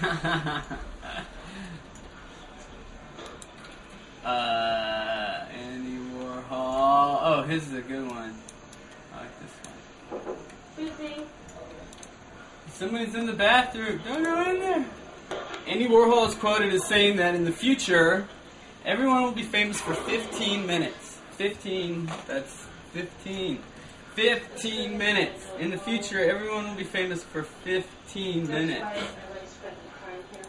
uh, Andy Warhol. Oh, his is a good one. I like this one. Susie. Somebody's in the bathroom. Don't go in there. Andy Warhol is quoted as saying that in the future, everyone will be famous for 15 minutes. 15, that's 15. 15 minutes. In the future, everyone will be famous for 15 minutes. That's why everybody's fucking crying here.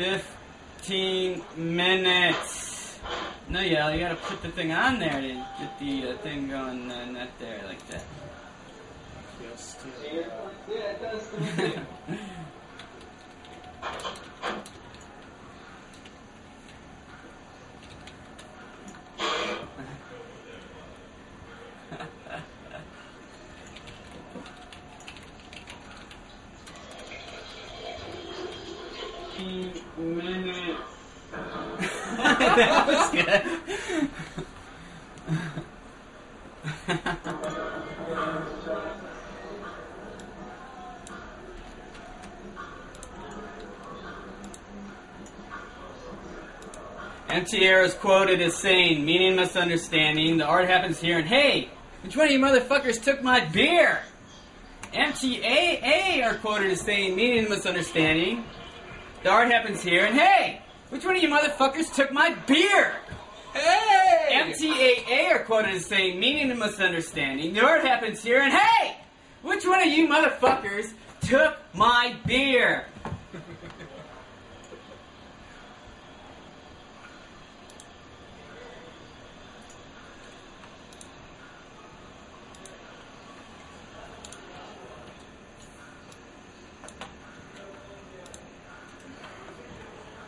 15 minutes. No, yeah, you gotta put the thing on there to get the uh, thing going, uh, not there, like that. Yes, too. Fifteen minutes. that was good. MTAA is quoted as saying, meaning misunderstanding, the art happens here, and hey, which one of you motherfuckers took my beer? MTAA are quoted as saying, meaning misunderstanding, the art happens here, and hey, which one of you motherfuckers took my beer? Quoted as saying, meaning a misunderstanding. The art happens here, and hey, which one of you motherfuckers took my beer?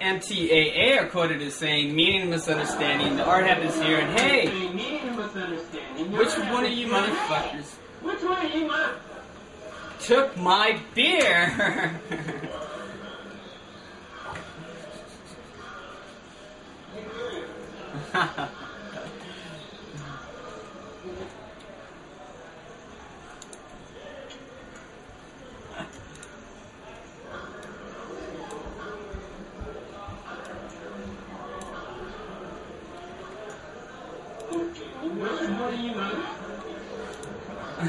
MTAA are quoted as saying, meaning misunderstanding. The art happens here, and hey. Which one of you motherfuckers Which one of you mother... took my beer? Which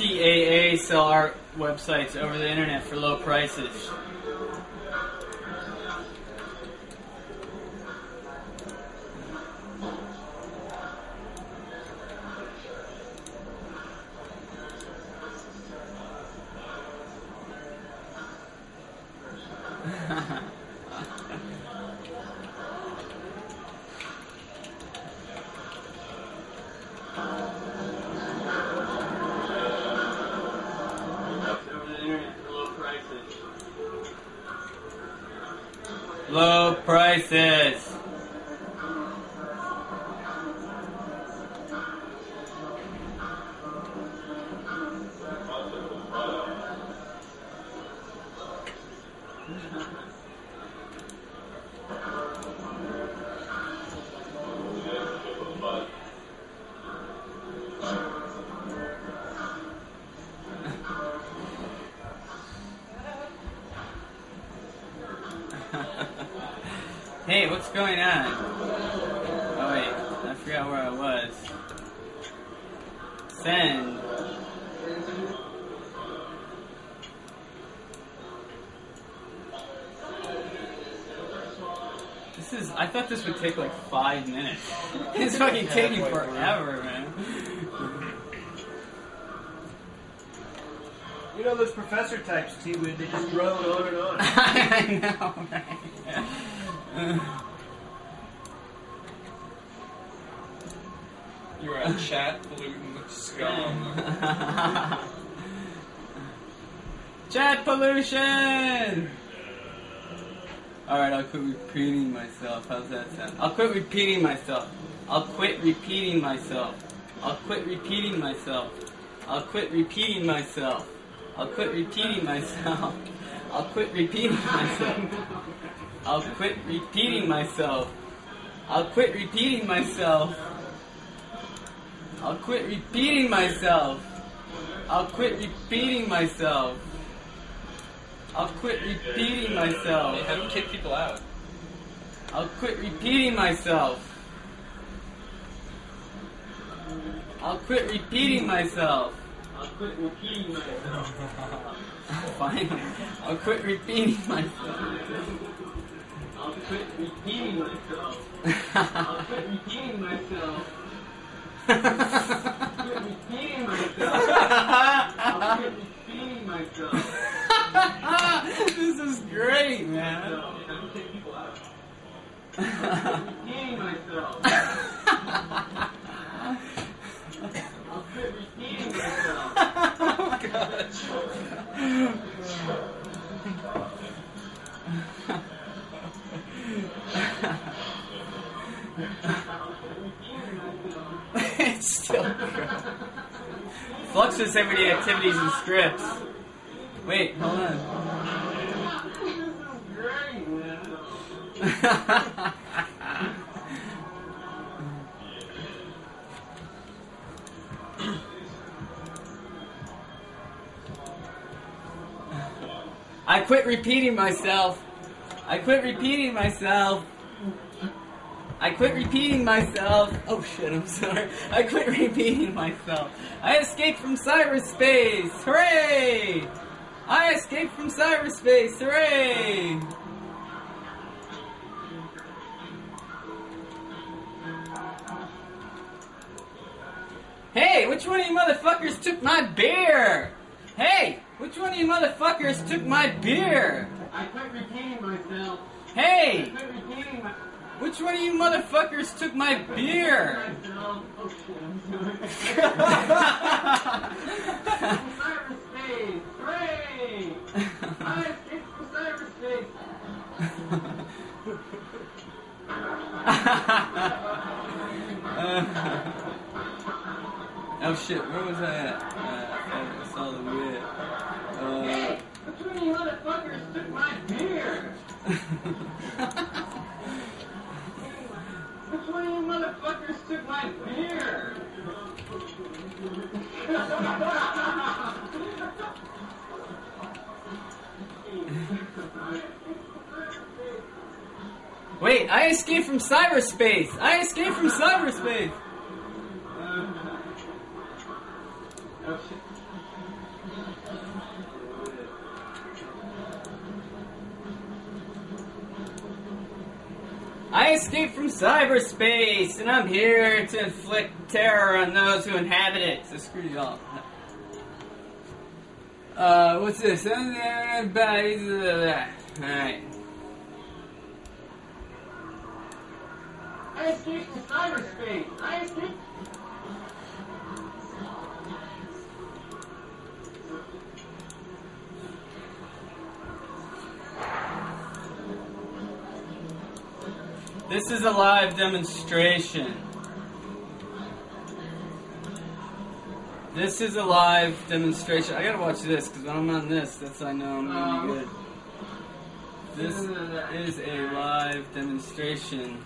MTAA sell art websites over the internet for low prices. Low prices. Hey, what's going on? Oh wait, I forgot where I was. Send. This is. I thought this would take like five minutes. It's fucking taking forever, man. You know those professor types, T Whid, they just drone on and on. I know, right? you are a chat pollutant scum. chat pollution! Alright, I'll quit repeating myself. How's that sound? I'll quit repeating myself. I'll quit repeating myself. I'll quit repeating myself. I'll quit repeating myself. I'll quit repeating myself. I'll quit repeating myself. I'll quit repeating myself. I'll quit repeating myself. I'll quit repeating myself. I'll quit repeating myself. I'll quit repeating myself. Hey, how do you kick people out? I'll quit repeating myself. I'll quit repeating myself. I'll quit repeating myself. Fine. I'll quit repeating myself. I couldn't redeem myself. I couldn't redeem myself. I couldn't redeem myself. I couldn't myself. this is great, man. I couldn't take people out. I couldn't redeem myself. I couldn't redeem myself. oh my gosh. it's still good. Fluxus everyday activities and scripts. Wait, hold on. I quit repeating myself. I quit repeating myself. I quit repeating myself. Oh shit, I'm sorry. I quit repeating myself. I escaped from cyberspace. Hooray! I escaped from cyberspace. Hooray! Hey, which one of you motherfuckers took my beer? Hey, which one of you motherfuckers took my beer? I quit repeating myself. I Hey, quit repeating my- which one of you motherfuckers took my beer? Oh shit, I'm sorry. cyberspace! Hooray! I escaped from cyberspace! oh shit, where was I at? Uh, I saw the whip. Uh, Hey! Which one of you motherfuckers took my beer? One of you motherfuckers took my beer? wait, I escaped from cyberspace! I escaped from cyberspace! I escaped from cyberspace, and I'm here to inflict terror on those who inhabit it. So screw y'all. Uh, what's this? Alright. I escaped from cyberspace! I escaped This is a live demonstration. This is a live demonstration. I gotta watch this because when I'm on this, that's I know I'm gonna be um, good. This is a live demonstration.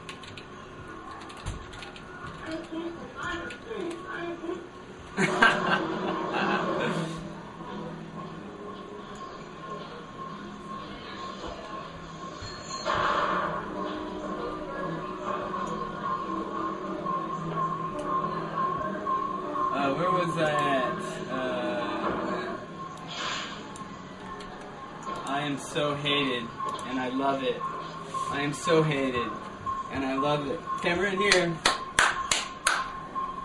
am so hated, and I love it. I am so hated, and I love it. Camera in here.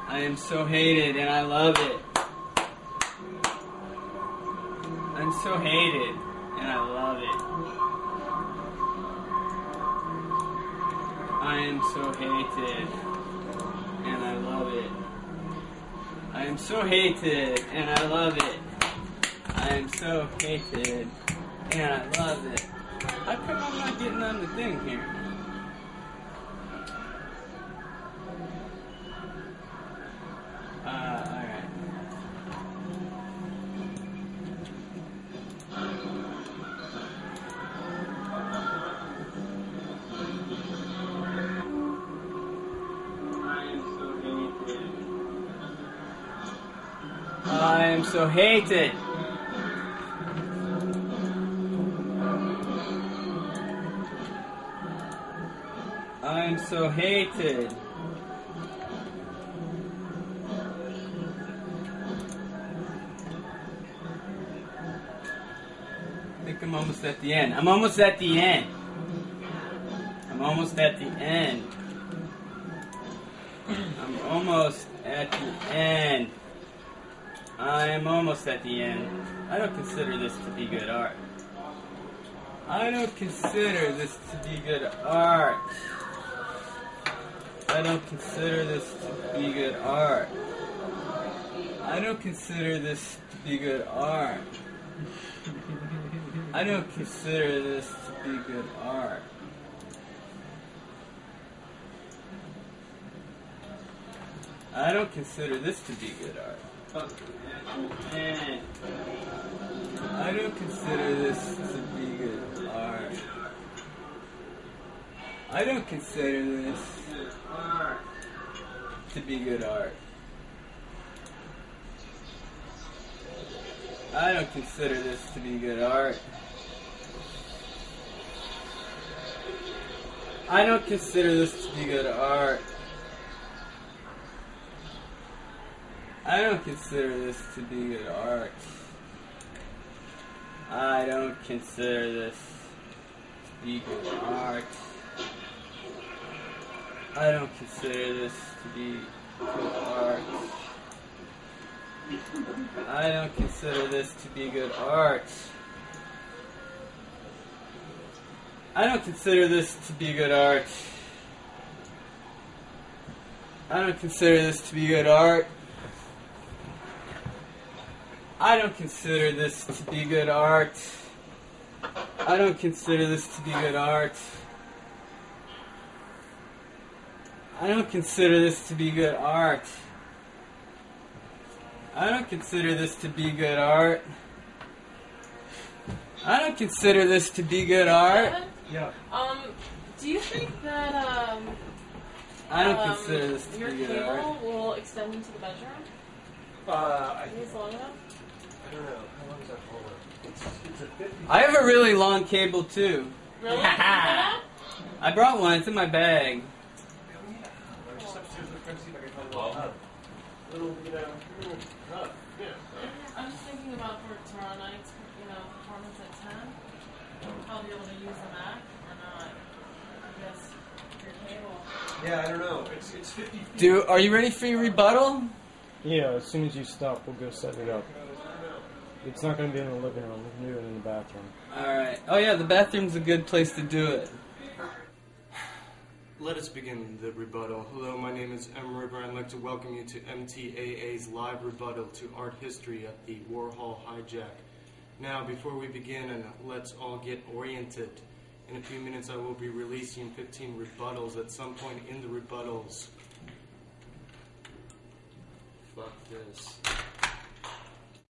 I am so hated, and I love it. I'm so hated, and I love it. I am so hated, and I love it. I'm so hated, and I love it. I am so hated, and I love it. I'm not getting on the thing here? Uh, alright. I am so hated. So hated. I think I'm almost at the end. I'm almost at the end. I'm almost at the end. I'm almost at the end. I am almost at the end. I don't consider this to be good art. I don't consider this to be good art. I don't consider this to be good art. I don't consider this to be good art. I don't consider this to be good art. I don't consider this to be good art. I don't consider this to be good art. I don't consider this to be good art. I don't consider this to be good art. I don't consider this to be good art. I don't consider this to be good art. I don't consider this to be good art. I don't consider this to be good art. I don't consider this to be good art. I don't consider this to be good art. I don't consider this to be good art. I don't consider this to be good art. I don't consider this to be good art. I don't consider this to be good art. I don't consider this to be good art. I don't consider this to be good art. Yeah. Um, do you think that um, I don't um, consider this to your be good cable art. will extend into the bedroom? Uh, I, Think it's long enough? I don't know. How long is that for? It's, it's a 50. I have a really long cable too. Really? You think that? I brought one. It's in my bag. I'm just upstairs with friends, see if I can find a little hub. Little, you know, little hub. Yeah. I'm just thinking about for tomorrow night's, you know, performance at 10. I'll be able to use the Mac or not. I guess your cable. Yeah, I don't know. It's, it's 50 feet. Do are you ready for your rebuttal? Yeah, as soon as you stop, we'll go set it up. It's not going to be in the living room. We can do it in the bathroom. All right. Oh yeah, the bathroom's a good place to do it. Let us begin the rebuttal. Hello, my name is M. River. I'd like to welcome you to MTAA's live rebuttal to art history at the Warhol Hijack. Now, before we begin, and let's all get oriented. In a few minutes, I will be releasing 15 rebuttals. At some point in the rebuttals, fuck this.